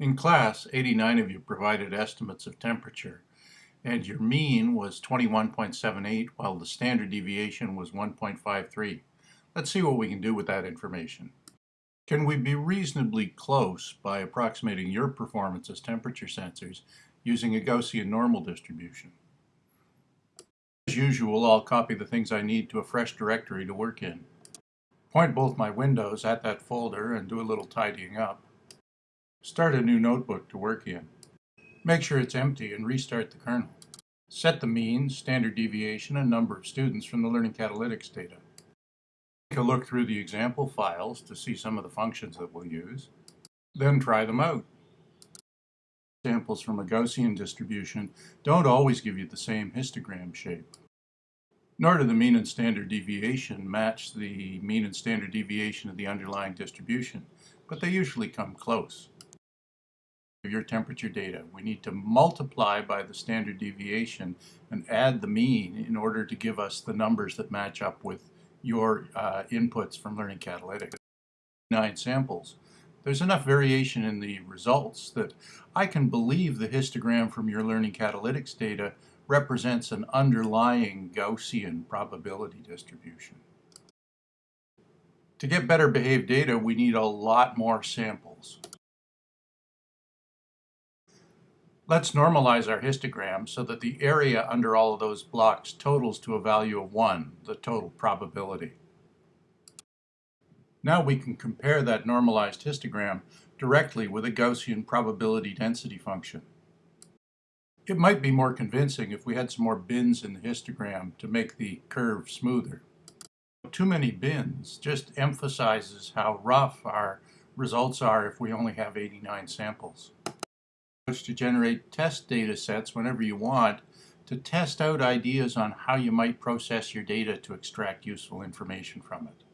In class, 89 of you provided estimates of temperature, and your mean was 21.78 while the standard deviation was 1.53. Let's see what we can do with that information. Can we be reasonably close by approximating your performance as temperature sensors using a Gaussian normal distribution? As usual, I'll copy the things I need to a fresh directory to work in. Point both my windows at that folder and do a little tidying up. Start a new notebook to work in. Make sure it's empty and restart the kernel. Set the mean, standard deviation, and number of students from the Learning Catalytics data. Take a look through the example files to see some of the functions that we'll use. Then try them out. Examples from a Gaussian distribution don't always give you the same histogram shape. Nor do the mean and standard deviation match the mean and standard deviation of the underlying distribution, but they usually come close your temperature data. We need to multiply by the standard deviation and add the mean in order to give us the numbers that match up with your uh, inputs from Learning Catalytics. Nine samples. There's enough variation in the results that I can believe the histogram from your Learning Catalytics data represents an underlying Gaussian probability distribution. To get better behaved data, we need a lot more samples. Let's normalize our histogram so that the area under all of those blocks totals to a value of 1, the total probability. Now we can compare that normalized histogram directly with a Gaussian probability density function. It might be more convincing if we had some more bins in the histogram to make the curve smoother. Too many bins just emphasizes how rough our results are if we only have 89 samples to generate test data sets whenever you want to test out ideas on how you might process your data to extract useful information from it.